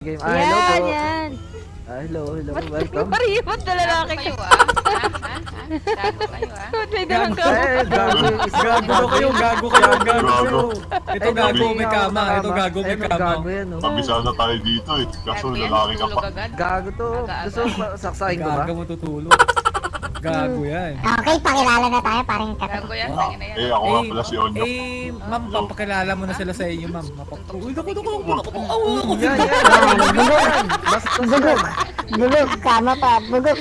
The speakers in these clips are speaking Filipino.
Game. Ah, hello po. Yan, yan. Ah, hello, hello. Ba't Welcome. Parihot na lalaki Gago ah. Ha? Gago kayo ah. Ba't may dalang ka? Eh, gago. Gago kayo, gago kayo, gago kayo. Ito Eh, gago, gabi may kama. Ito gago, may Eh, kama. Gago yan, oh. Kabisado tayo dito eh. Kaso Gago yan, lalaki ka pa. Gago to. Gusto saksakin ko ba? Gago mo tutulog. Gago yan. Okay, pakilala na tayo parang Gago kape. yan, tangin na yan. Eh, ako nga pala si Onyo. eh, ma'am, papakilala mo na sila sa inyo, ma'am. Uy, naku, naku, naku, naku, naku. Yan, yan. Bugog. Bugog, kama pa. Bugog.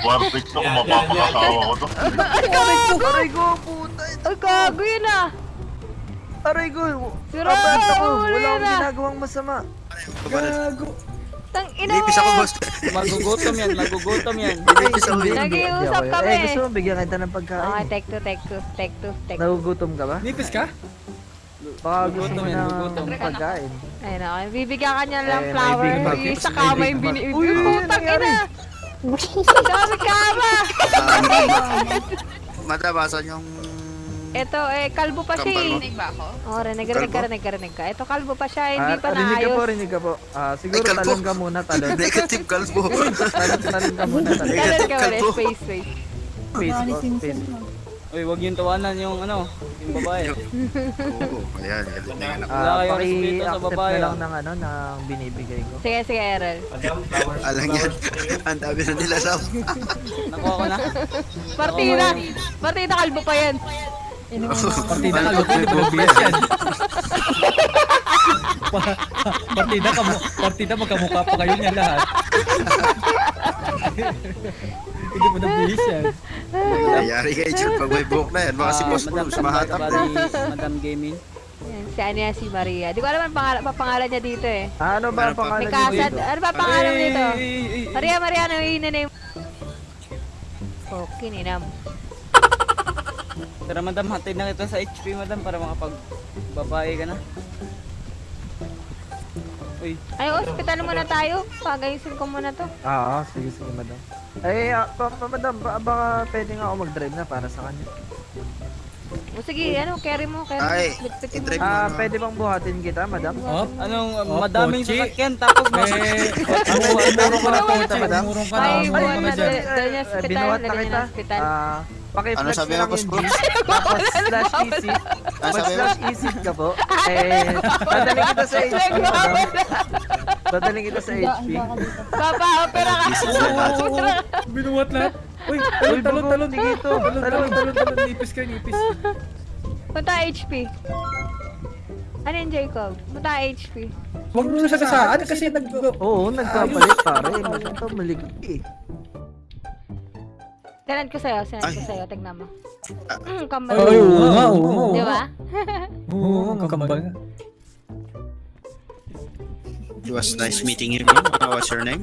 War freak to kung mapapakasawa ko to. Aray ko, puta. Ay, gago yun ah. Aray ko. Sira, huli Wala akong na. ginagawang masama. Gago. Tang ina mo. Magugutom yan, magugutom yan. Nag-iusap Nag-iusap kami. Eh, gusto mo bigyan kita ng Okay, pagkain. take two, take two, take two, take two. Nagugutom ka ba? Nipis ka? Baka gusto mo gugutom. pagkain. Ayun ako, bibigyan ka niya lang Eh, flower. Yung sa May kama yung bag. binibig. Uy, ano Putang ina. Dami kama. Matabasan yung... Ito, eh, kalbo pa siya eh. Rinig ba ako? Oh, rinig, rinig ka, rinig ka, rinig ka. Ito, kalbo pa siya, hindi Ah, pa rinig ka po, naayos. rinig ka po. Ah, siguro Ay, talon ka muna, talon. Negative kalbo. talon, talon ka muna, talon. Talon ka Kalbo. space, space. Face po, face. Uy, wag yung tawanan yung ano, yung babae. Oo, ayan. Na yan ako. Wala Ah, kayong respeto sa babae, na lang ah. ng ano, ng binibigay ko. Sige, sige, Errol. Alam yan. Ang dami na nila sa... Nakuha ko na. Partida! Partida, kalbo pa yan. Partida ka, luto, lubias yan. Pa- partida ka, partida magkamukha pa kayo niya lahat. Hindi mo nabihis yan. Nangyayari kayo dyan pag may buhok na yan. Mga si Ah, Boss Bruce, mahatap na. Madam Gaming. Si ano yan, si Maria. Di ko alam ang pangalan, pa pangalan niya dito eh. Ano ba ang pa? pangalan dito? Ano ba pangalan dito? Maria, Maria, ano yung name? Okay, ninam. Tara madam, hatid na kita sa HP madam para makapag babae ka na. Uy, Ay, hospital muna tayo. Pagayusin ko muna to. Ah, ah, sige, sige, madam. Eh, ah, pa, pa, madam, ba, baka pwede nga ako mag-drive na para sa kanya. O sige, ano, carry mo, carry Ay, mo. Bitbitin mo. i-drive Ah, pwede bang buhatin kita, madam? Oh, anong Oh, madaming kotse. sasakyan tapos eh, mas... umurong ka na po, Kita, madam? umurong ka na, Ay, umurong ka na na, dyan. dyan. Doon yung hospital, binuhat na lagyan kita. ng hospital. Ah, pakiflex Ano sabi na lang Boss yung? G. Tapos slash easy. Ano sabi slash easy ka po, eh, dadaling kita sa HP. Dadaling kita sa HP. Papa, opera ka. Binuwat lahat. Uy, talon, talon, talon. sige to. Talon, talon, talon, talon. Nipis ka, nipis. Punta HP. Ano yung Jacob? Punta HP. Huwag mo na siya kasaan kasi nag... Oo, nagkapalit pare. Ito, maligay eh. Sinend ko sa'yo, sinend ko Ay. sa'yo. Tignan mo. Mm, kambal. Ay, oo nga, oo nga. oo Di ba? Oo, ang kambal. It was nice meeting you. ma'am. Uh, What's your name?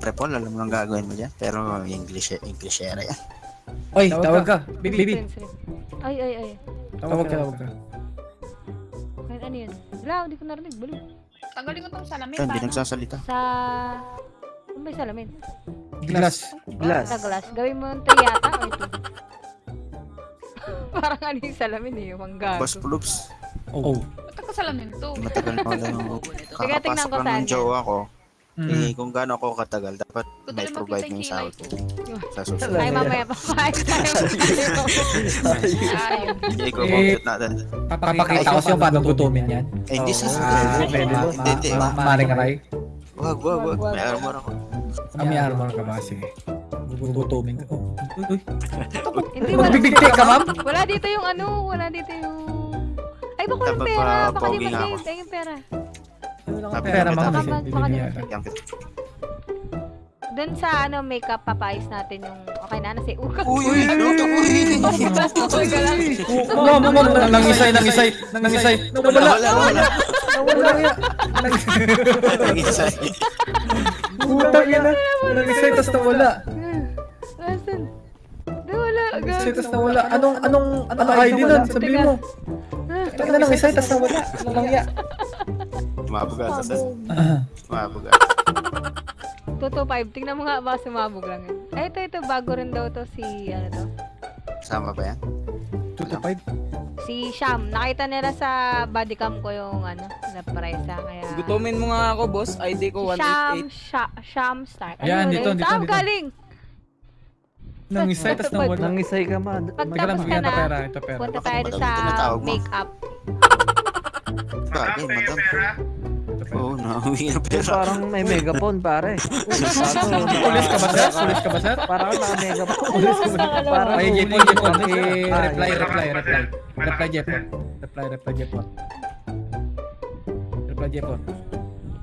Prepol, alam mo ang gagawin mo dyan. Pero English, English era yan. Oy, tawag ka. Bibi, Friends, friends. Ay, ay, ay. tawag ka, tawag ka. Ay, ano yun? Wala, hindi ko narinig. Balo. Tanggalin ko tong salamin. Ito, hindi nagsasalita. Sa... Ano ba yung salamin? Glass. Glass. Sa glass. Gawin mo yung 3 yata or 2? Parang ano yung salamin eh, yung manggago. Boss Bloops, Oh. Ba't ako salamin to? matagal na ako lang. Tingnan Kakapasok ko ng jowa ko. Mm. Eh, kung gaano ako katagal, dapat may Kung provide yung sahod. Sa susunod. Ay, mamaya pa. Ay, tayo. Hindi ko Eh, compute natin. Papakita ko sa'yo paano gutumin yan. Eh, hindi sa Ah, Hindi, hindi, hindi. Ma- ma- Maring aray. Wag, wag, wag. May armor ako. Ah, may armor ka ba? Sige. Gugutumin ka. Oh, Uy, uy. Hindi, wala. Magbibigti ka, ma'am? Wala dito yung ano, wala dito yung... Ay, baka walang pera. pa- Baka di tayo yung pera. Wala kang Sabi pera, ko, ma'am. baka Kasi mag- bibili doon sa ano makeup papayos natin yung okay na nasa uka. Uy, luto uy. Mo mo mo nang isay nang isay nang isay. Nawala nawala. Nawala ya. Nang isay. Putang ina. Nang isay tas nawala. Nasaan? Nawala agad. Isay tas nawala. Anong anong anong ID nun? Sabihin mo. Tangina nang isay tas nawala. Nawala ya. Mabuga 2 to 5. Tingnan mo nga, baka sumabog lang yun. Ay, ito, ito. Bago rin daw to si, ano to? Sama ba yan? 2 5? Si Sham. Nakita nila sa body cam ko yung, ano, na presa. Ah, kaya... Gutomin mo nga ako, boss. ID ko 188. Sham, Sha, Sham Star. Ayan, dito, dito, Saan dito. galing? Nang isay, tas nang wala. Nang isay ka ma. Pagtapos ka na, pera, ito pera. punta tayo sa makeup. Bakit, madam? Nauwi na Eh, pera. parang may megaphone pare. Pulis ka ba, sir? Pulis ka ba, sir? Parang naka megaphone. Pulis ka ba? Parang Ay, huli Jepon, Jepon. sir. Reply, reply, reply. Reply, Jepon. Reply, reply, Jepon. Reply, Jepon.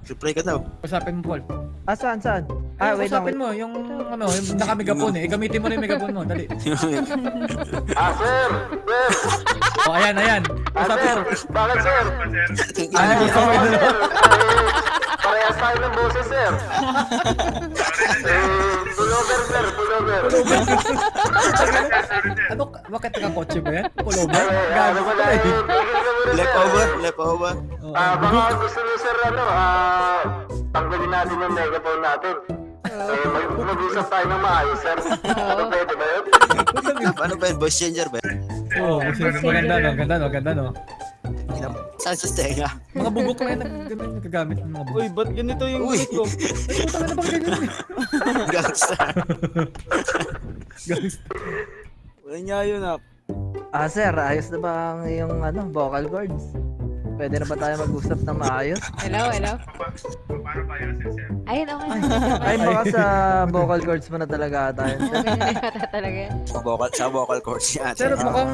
Reply ka daw. Usapin mo, Paul. Ah, saan, saan? Ah, Ah, wait lang. usapin mo, yung ano, yung naka-megapone eh. Gamitin mo na yung megapone mo, dali. Ah, sir! Sir! O, ayan, ayan. Usapin mo. Bakit, sir? Ano yung usapin mo? Parehas tayo ng boses, sir. Sir. Ano, bakit nakakotse ba yan? Pullover? Gago ka na eh. Left over, left over. Oo. Ah, baka gusto niyo, sir, ano, ah, tanggalin natin yung megaphone natin. Eh, mag- mag-usap tayo ng maayos, sir. Ano pwede ba yun? Ano ba yun? Voice changer ba yun? Oo, maganda no, ganda no, ganda no. Saan sa tenga? Mga bugok na ganun yung nagagamit ng mga bugok. Uy, ba't ganito yung Uy. ko? Puta ka na bang ganyan eh? Gangsta. Gangsta. Wala niya yun, ah. Ah, sir, ayos na ba ang iyong ano, vocal cords? Pwede na ba tayo mag-usap na maayos? Hello, hello. Ayun, okay. Ay, baka sa vocal cords mo na talaga tayo. Ganyan yata talaga. Sa vocal, sa vocal cords niya. Sir, mukhang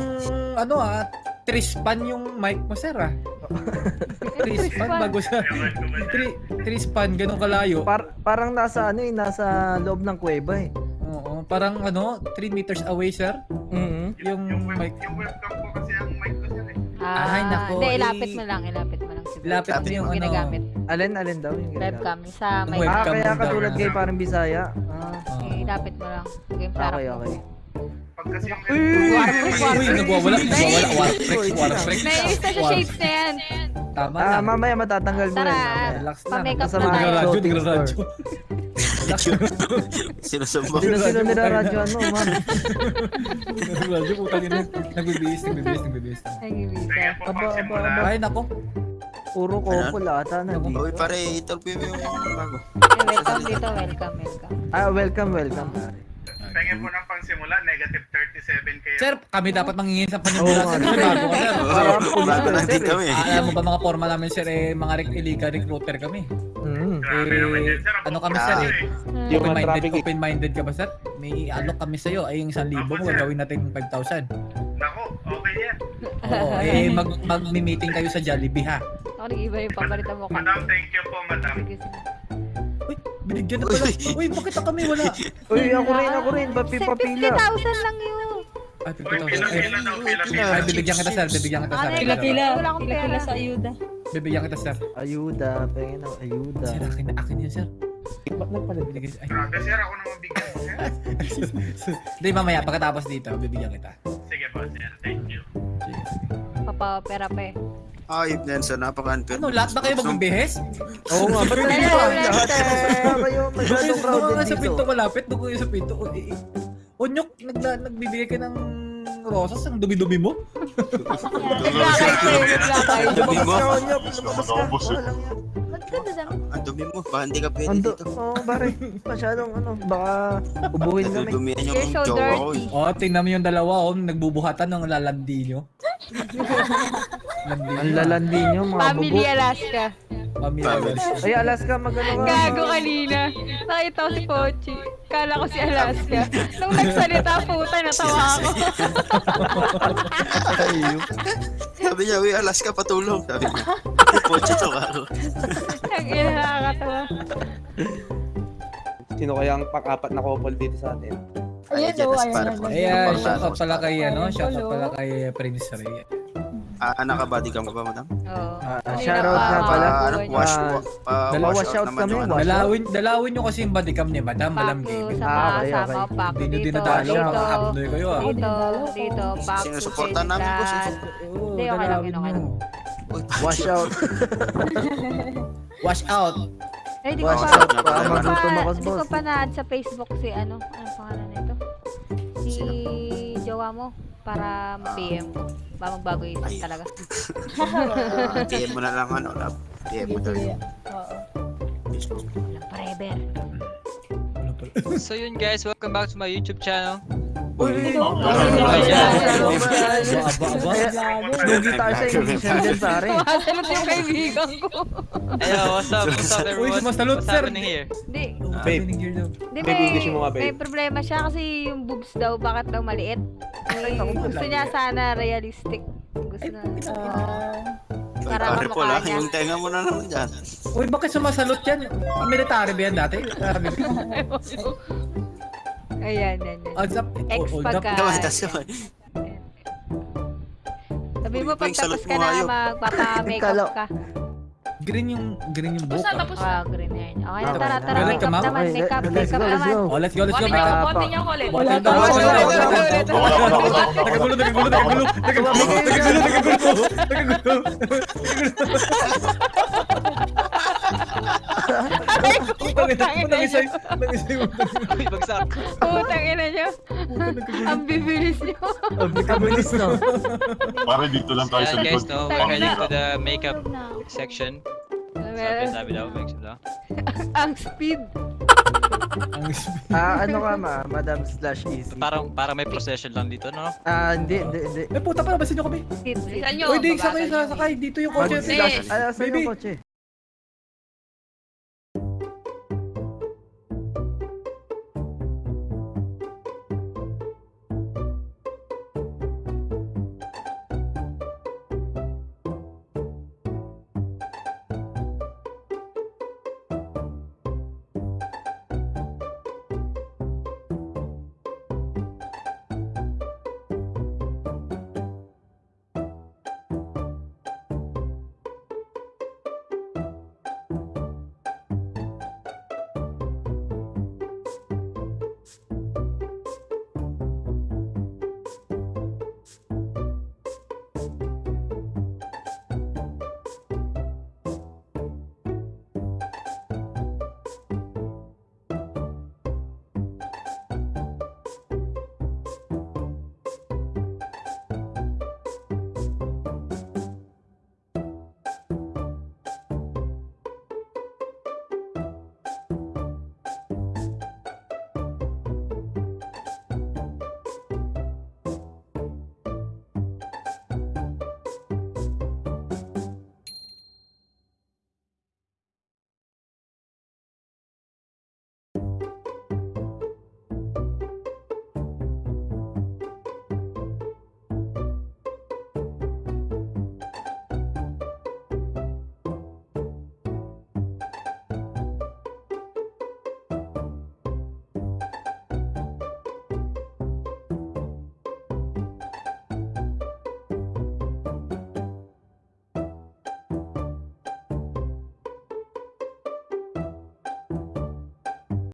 ano ah, trispan yung mic mo sir ah. Trispan bago sa tri, trispan ganun kalayo. Par parang nasa ano eh, nasa loob ng kuweba eh. Oo, parang ano, 3 meters away sir. Mhm. Yung mic. Ah, Ay, nako, Hindi, eh. ilapit mo lang, ilapit mo lang siguro. Ilapit mo yung ano. ginagamit. Alin, alin daw yung ginagamit? Webcam. Sa Yung may Ah, webcam kaya yung katulad kay parang Bisaya. Ah, Oo. Eh, ilapit mo lang. Game sarap okay, mo. okay. Warframe, Uy, warframe. nagwawala, nagwawala, warfreak, warfreak. Naiis na siya shapes na yan. Tama Ah, lang. mamaya matatanggal mo. Relax lang. Pa-makeup na tayo. yung Nagraradyo. Sinusumbo. Sino-sino niraradyoan mo, ma'am? Nagraradyo, putang ina. Nagbibihis, nagbibihis, nagbibihis. Gibisa. Aba, aba, aba. Ay, nako. Puro couple ata na dito. Uy, pare, interview mo yung bago. Welcome dito, welcome, welcome. Ah, welcome, welcome. pare. Pengen po ng pangsimula, negative 37 kayo. Sir, kami dapat mangingin sa panimula sir. Bago ka, sir. Oo, bago lang din kami. Ah, alam mo ba mga forma namin sir, eh, mga rec- illegal recruiter kami. Mm. Sir. ano kami, sir, eh? eh. Open-minded, open-minded ka ba sir? May alok kami sa'yo, ay yung 1,000 mo, gagawin natin 5,000. Nako, okay yan. Oo, eh, mag, mag-meeting kayo sa Jollibee ha. Ako nag-iba yung paborito mo. Madam, thank you po, madam. Sige, sige. Binigyan na pala. Uy, bakit na kami wala? Uy, ako rin, ako rin. Papi, papila. 50,000 lang yun. Ay, Uy, 50,000. pila, Ay, pila daw, pila, pila. ay, bibigyan kita sir, bibigyan kita sir. Ano, Pila, pila, Wala akong pera. sa ayuda. Bibigyan kita sir. Ayuda, pengen ng ayuda. Sir, akin na, akin yan sir. Ba't na pala binigay? Ay, sir. Ako naman bigyan sir. Hindi, mamaya, pagkatapos dito, bibigyan kita. Sige po, sir. Thank you. Sige. Papapera pa eh. Ay, Nelson, napaka-unfair. Ano, lahat ba kayo magbibihes? Oo nga, ba't wala, ang lahat? kayo masyadong crowded nga sa dito. pinto malapit, doon kayo sa pinto. O, eh, eh. Onyok, nagla, nagbibigay ka ng rosas, ang dumi-dumi mo. Dumi mo. Lumabas ka. Ang dumi mo. Baka hindi ka pwede Ando, dito. oh, pare. Masyadong ano, baka ubuhin kami. Nadudumihan yung You're so jowa ko eh. Oh, tingnan mo yung dalawa, oh, nagbubuhatan ng lalandi nyo. Ang lalandi nyo, mga Family bubo. Alaska. Pamilya. Ay, Alaska, magano ka. Gago kanina. Nakita ko si Pochi. Kala ko si Alaska. Nung nagsalita, puta, natawa ako. Sabi niya, uy, Alaska, patulong. Sabi niya. Poche to ako. Ang ina, nakakatawa. Sino kaya ang pang-apat na couple dito sa atin? Ayan, Ayun, oh, ayun, ayun. po. Ayan, shout out pala kay, ano, shout out pala kay Prince Ray. Ah, nakabody cam ka ba, madam? Oo. Ah, Hindi shoutout na pa- pala. Ah, ano, Wash- wash, Ah, wa- ah, dalawa wash out naman kami, yung ano. Dalawin, dalawin nyo kasi yung bodycam ni Madam, Malam Gaming. sa Ah, okay, sama, okay. paku Hindi nyo dito, dinadalaw, dito, mga hapnoy kayo ah. dito, dito, paku Sinusuportan namin. Oo, Hindi, okay lang yun, okay Wash out. Wash out. Eh, di ko pa, di ko pa, di ko pa na-add sa Facebook si ano, ano pangalan nito? Si jowa mo. Para PM ko. Ba magbago isip Ay. talaga. PM mo na lang ano, lab. PM mo daw yung Oo. Walang forever. So yun guys, welcome back to my YouTube channel. Yung what's up? What's up everyone? what's happening here? Hindi. May, may problema siya kasi yung boobs daw, bakit daw maliit? Ay, gusto niya sana realistic. Gusto na. Para Pare po lang, yung tenga mo na naman dyan. Uy, bakit sumasalot yan? Military ba yan dati? Ayan, yan, yan. Odds up. Ex Oh, pagka-. Sabi mo, pag tapos ka na, magpapa-makeup ka. Green yung green yung buhok. Basta ah. tapos Ah, green. Okay na, Okay tara, tara, Galit ka, makeup ma'am? naman, Okay, makeup, let's makeup go, let's naman. go. Oh, let's go, let's go. Bote niyo, Ah, bote pa- niyo ulit. Pa. wala, wala, wala, wala. Wala, wala, wala. Nagagulo, nagagulo, nagagulo. Nagagulo, nagagulo, nagagulo. Nagagulo. Putang ina Unang isa, niyo. unang isa yung bagsak. Putang ina niyo. Ang bibilis niyo. Ang bikabilis, no? Pare, dito lang tayo sa Ayan guys, likod. no, we're heading to the makeup section. Sabi, Meron- sabi daw, makeup daw. Ang speed. Ang Ah, ano ka ma? Madam slash easy. Parang, parang may procession lang dito, no? Ah, hindi, hindi, hindi. Eh, puta pa, basin nyo kami. Speed, speed. Bilisan nyo. Babagal sakay, sakay. Dito yung Mag kotse. Hindi. slash, saan Baby. yung kotse? you